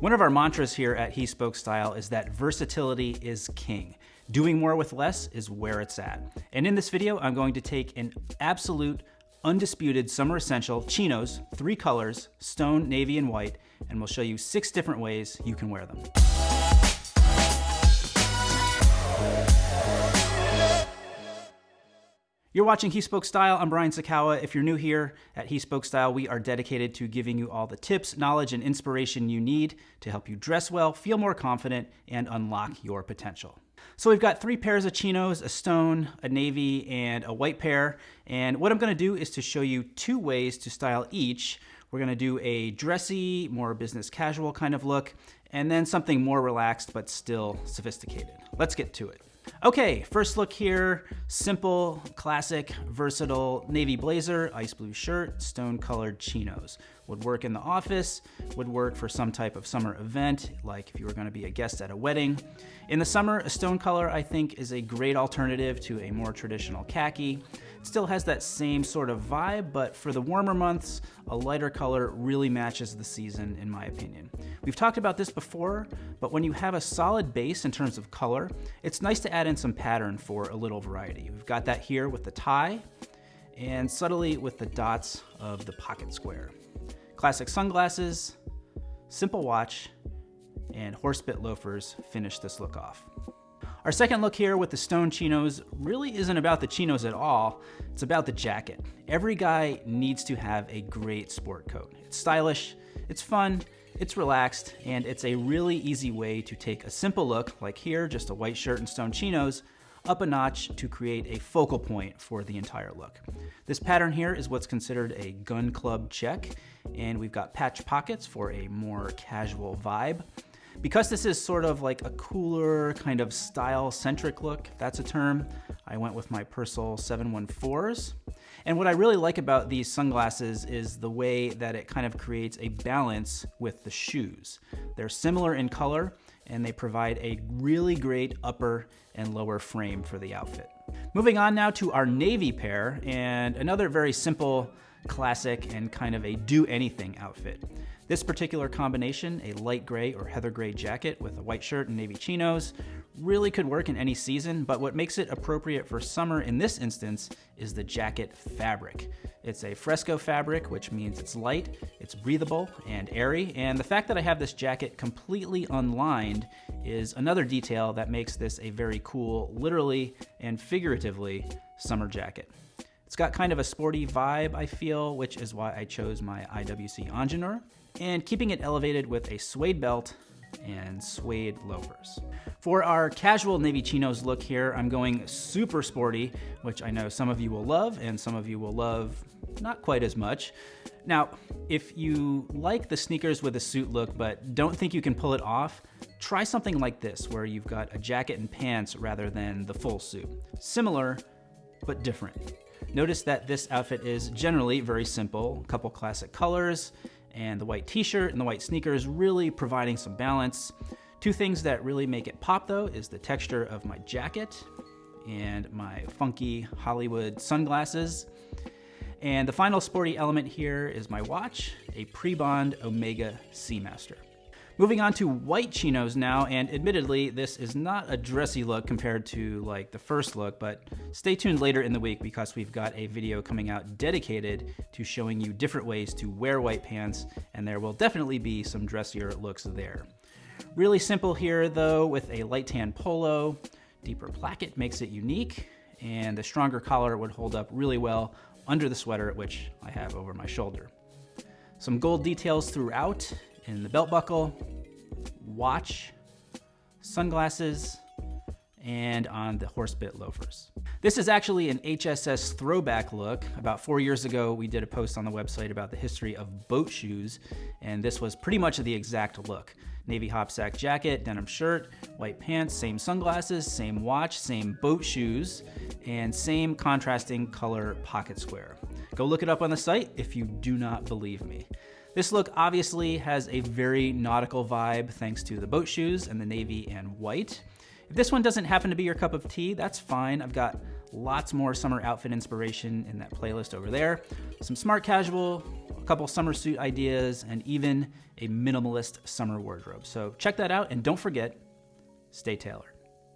One of our mantras here at He Spoke Style is that versatility is king. Doing more with less is where it's at. And in this video, I'm going to take an absolute undisputed summer essential chinos, three colors, stone, navy, and white, and we'll show you six different ways you can wear them. You're watching He Spoke Style. I'm Brian Sacawa. If you're new here at He Spoke Style, we are dedicated to giving you all the tips, knowledge, and inspiration you need to help you dress well, feel more confident, and unlock your potential. So we've got three pairs of chinos, a stone, a navy, and a white pair. And what I'm gonna do is to show you two ways to style each. We're gonna do a dressy, more business casual kind of look, and then something more relaxed but still sophisticated. Let's get to it. Okay, first look here, simple, classic, versatile navy blazer, ice blue shirt, stone colored chinos. Would work in the office, would work for some type of summer event, like if you were gonna be a guest at a wedding. In the summer, a stone color I think is a great alternative to a more traditional khaki. It Still has that same sort of vibe, but for the warmer months, a lighter color really matches the season in my opinion. We've talked about this before, but when you have a solid base in terms of color, it's nice to add in some pattern for a little variety. We've got that here with the tie, and subtly with the dots of the pocket square. Classic sunglasses, simple watch, and horsebit loafers finish this look off. Our second look here with the stone chinos really isn't about the chinos at all, it's about the jacket. Every guy needs to have a great sport coat. It's stylish, it's fun, it's relaxed, and it's a really easy way to take a simple look, like here, just a white shirt and stone chinos, up a notch to create a focal point for the entire look. This pattern here is what's considered a gun club check, and we've got patch pockets for a more casual vibe. Because this is sort of like a cooler kind of style-centric look, that's a term, I went with my Persol 714s. And what I really like about these sunglasses is the way that it kind of creates a balance with the shoes. They're similar in color, and they provide a really great upper and lower frame for the outfit. Moving on now to our navy pair, and another very simple, classic, and kind of a do-anything outfit. This particular combination, a light gray or heather gray jacket with a white shirt and navy chinos, really could work in any season, but what makes it appropriate for summer in this instance is the jacket fabric. It's a fresco fabric, which means it's light, it's breathable and airy, and the fact that I have this jacket completely unlined is another detail that makes this a very cool, literally and figuratively, summer jacket. It's got kind of a sporty vibe, I feel, which is why I chose my IWC Ingenieur and keeping it elevated with a suede belt and suede loafers. For our casual navy chinos look here, I'm going super sporty, which I know some of you will love and some of you will love not quite as much. Now, if you like the sneakers with a suit look but don't think you can pull it off, try something like this where you've got a jacket and pants rather than the full suit. Similar, but different. Notice that this outfit is generally very simple, a couple classic colors, and the white t-shirt and the white sneakers really providing some balance. Two things that really make it pop though is the texture of my jacket and my funky Hollywood sunglasses. And the final sporty element here is my watch, a Prebond Omega Seamaster. Moving on to white chinos now, and admittedly, this is not a dressy look compared to like the first look, but stay tuned later in the week because we've got a video coming out dedicated to showing you different ways to wear white pants, and there will definitely be some dressier looks there. Really simple here though, with a light tan polo, deeper placket makes it unique, and the stronger collar would hold up really well under the sweater, which I have over my shoulder. Some gold details throughout, in the belt buckle, watch, sunglasses, and on the horsebit loafers. This is actually an HSS throwback look. About four years ago, we did a post on the website about the history of boat shoes, and this was pretty much the exact look. Navy hopsack jacket, denim shirt, white pants, same sunglasses, same watch, same boat shoes, and same contrasting color pocket square. Go look it up on the site if you do not believe me. This look obviously has a very nautical vibe thanks to the boat shoes and the navy and white. If this one doesn't happen to be your cup of tea, that's fine. I've got lots more summer outfit inspiration in that playlist over there. Some smart casual, a couple summer suit ideas, and even a minimalist summer wardrobe. So check that out, and don't forget, stay tailored.